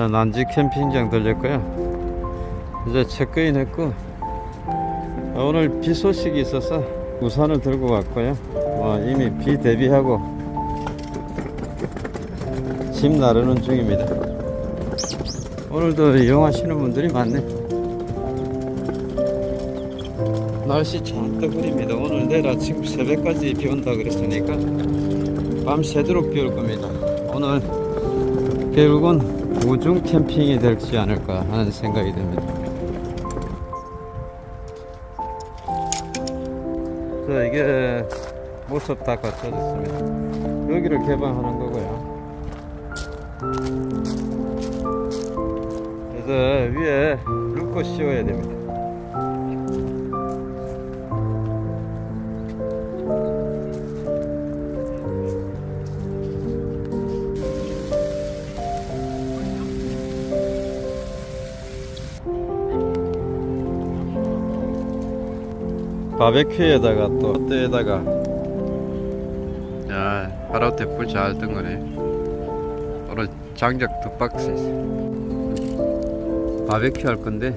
아, 난지 캠핑장 들렸고요 이제 체크인 했고 아, 오늘 비 소식이 있어서 우산을 들고 왔고요 어, 이미 비 대비하고 짐 나르는 중입니다. 오늘도 이용하시는 분들이 많네. 날씨 잔뜩 흐립니다. 오늘 내일 아침 새벽까지 비 온다 그랬으니까 밤 새도록 비 올 겁니다. 오늘 결국은 우중 캠핑이 될지 않을까 하는 생각이 듭니다. 자 이게 모습 다 갖춰졌습니다. 여기를 개방하는 거고요. 그래서 위에 루커 씌워야 됩니다 바베큐에다가 또 롯데에다가? 야 하루때 불잘뜬 거네. 오늘 장작 두 박스 있어. 바베큐 할 건데.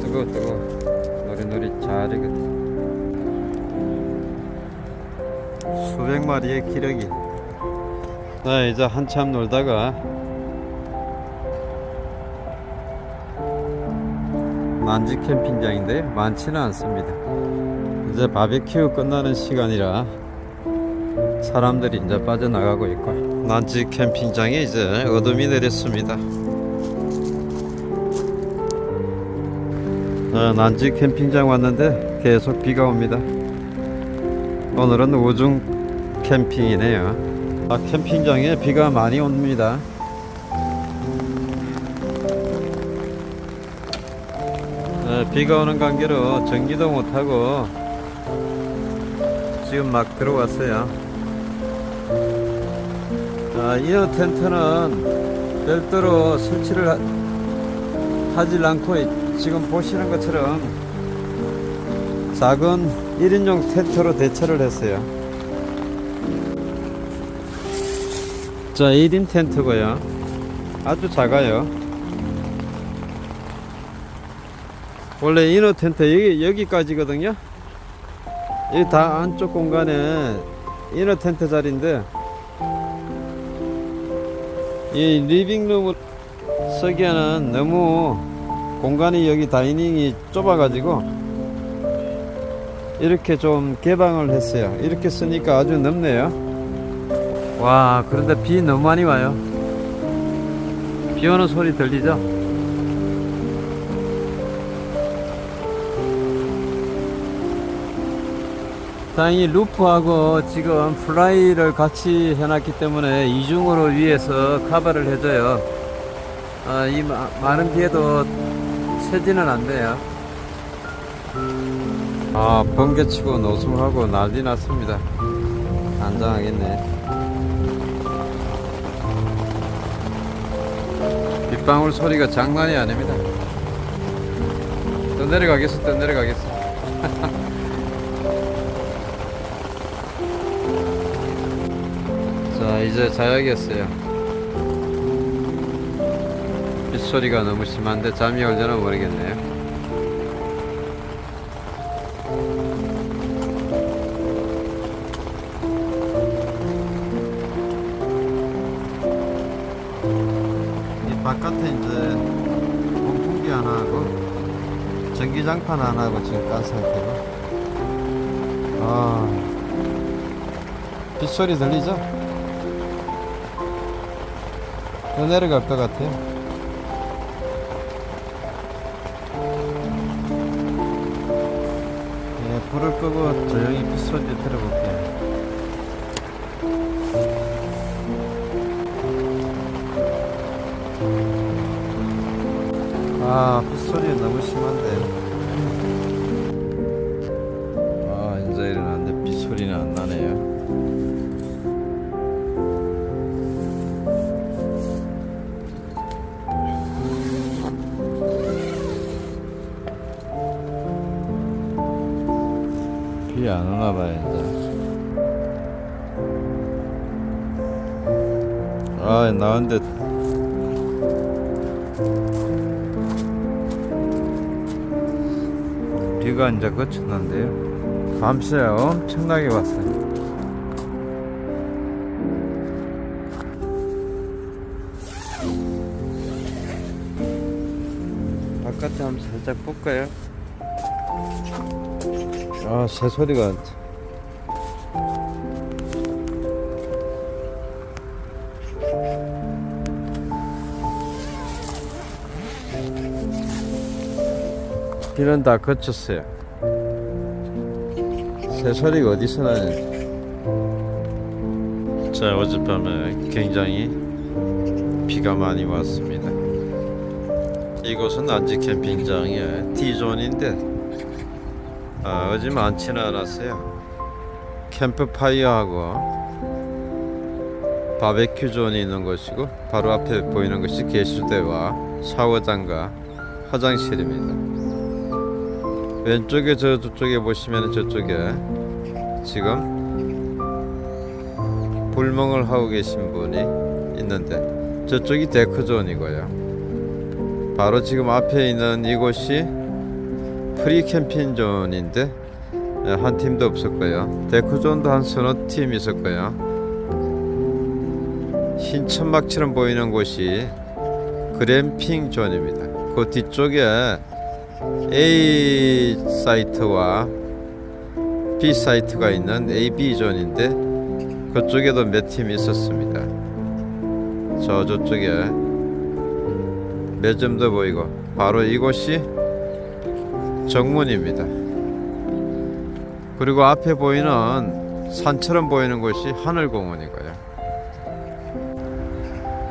뜨거 뜨거 노리노리 잘 익었다. 수백 마리의 기력이 네, 이제 한참 놀다가 만지 캠핑장인데 많지는 않습니다. 이제 바베큐 끝나는 시간이라 사람들이 이제 빠져나가고 있고 난지 캠핑장에 이제 어둠이 내렸습니다. 네, 난지 캠핑장 왔는데 계속 비가 옵니다. 오늘은 우중 캠핑이네요. 아, 캠핑장에 비가 많이 옵니다. 네, 비가 오는 관계로 전기도 못하고 지금 막 들어왔어요. 아, 이어 텐트는 별도로 설치를 하, 하질 않고 지금 보시는 것처럼 작은 1인용 텐트로 대처를 했어요. 자 1인 텐트고요. 아주 작아요. 원래 이너 텐트 여기, 여기까지거든요. 여기 다 안쪽 공간에 이너 텐트 자리인데 이 리빙룸을 쓰기에는 너무 공간이 여기 dining이 좁아 가지고 이렇게 좀 개방을 했어요. 이렇게 쓰니까 아주 넓네요 와 그런데 비 너무 많이 와요. 비 오는 소리 들리죠? 다행히 roof하고 지금 fly를 같이 해놨기 때문에 이중으로 위에서 커버를 해줘요. 아, 이 마, 많은 비에도 새지는 않네요. 아 번개치고 노숙하고 난리 났습니다. 안장하겠네 빗방울 소리가 장난이 아닙니다. 또 내려가겠어 또 내려가겠어. 자 이제 자야겠어요. 빗소리가 너무 심한데 잠이 올려나 모르겠네요 바깥에 이제 공풍기 하나 하고 전기장판 하나 하고 지금 깐 상태고. 아 빗소리 들리죠? 더 내려갈 것 같아요. 예, 불을 끄고 조용히 빗소리 들어볼게요 아, 빗소리 너무 심한데. 아, 이제 일어났는데 빗소리는 안 나네요. 안 오나 봐요 이제 아 나은데 비가 이제 그쳤는데요 밤새 엄청나게 왔어요 바깥에 한번 살짝 볼까요? 아, 새 소리가. 비는 다 그쳤어요. 새 소리가 어디서 나는지. 자, 어젯밤에 굉장히 비가 많이 왔습니다. 이곳은 안지 캠핑장의 D존인데 아, 어제 많지는 않았어요. 캠프파이어하고 바베큐 zone이 있는 곳이고 바로 앞에 보이는 것이 개수대와 샤워장과 화장실입니다. 왼쪽에 저 저쪽에 보시면 저쪽에 지금 불멍을 하고 계신 분이 있는데 저쪽이 deck zone이고요. 바로 지금 앞에 있는 이곳이 free camping zone인데 예, 한 팀도 없었고요. deck zone도 한 서너 팀 있었고요. 흰 천막처럼 보이는 곳이 glamping zone입니다. 그 뒤쪽에 A site와 B 사이트가 있는 AB 존인데 그쪽에도 몇 팀 있었습니다. 저 저쪽에 매점도 보이고 바로 이곳이 정문입니다. 그리고 앞에 보이는 산처럼 보이는 곳이 하늘공원이고요.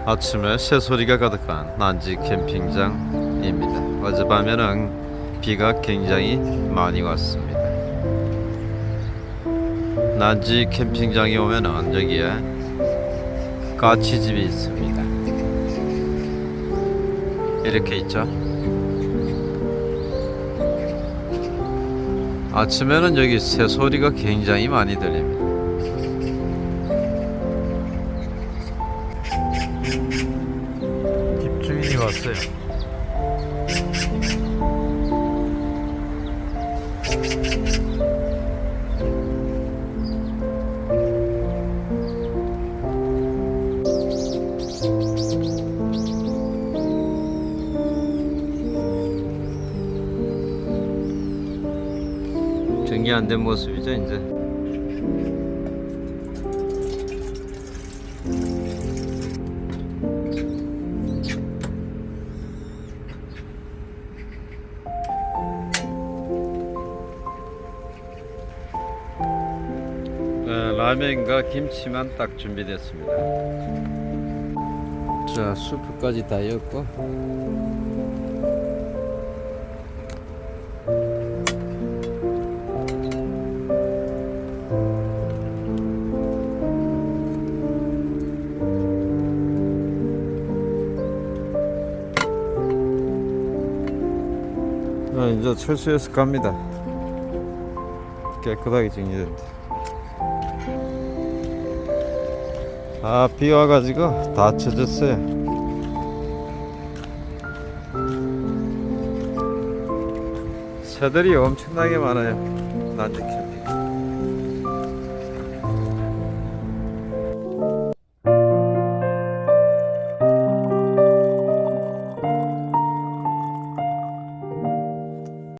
아침에 새소리가 가득한 난지 캠핑장 입니다. 어젯밤에는 비가 굉장히 많이 왔습니다. 난지 캠핑장에 오면은 여기에 까치집이 있습니다. 이렇게 있죠. 아침에는 여기 새 소리가 굉장히 많이 들립니다. 집주인이 왔어요. 안 된 모습이죠, 이제. 어, 라면과 김치만 딱 준비됐습니다. 자, 수프까지 다 였고. 이제 철수해서 갑니다. 깨끗하게 정리된다. 아, 비 와가지고 다 젖었어요. 새들이 엄청나게 많아요. 캠